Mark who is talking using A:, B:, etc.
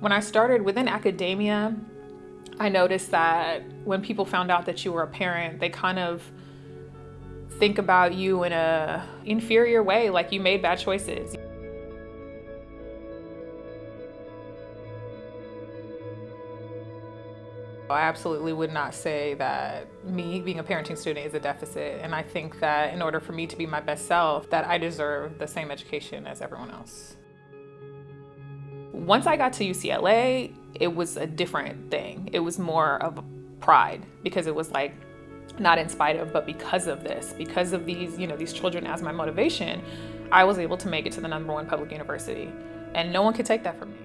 A: When I started within academia, I noticed that when people found out that you were a parent, they kind of think about you in a inferior way, like you made bad choices. I absolutely would not say that me being a parenting student is a deficit. And I think that in order for me to be my best self, that I deserve the same education as everyone else. Once I got to UCLA, it was a different thing. It was more of a pride because it was like, not in spite of, but because of this, because of these, you know, these children as my motivation, I was able to make it to the number one public university. And no one could take that from me.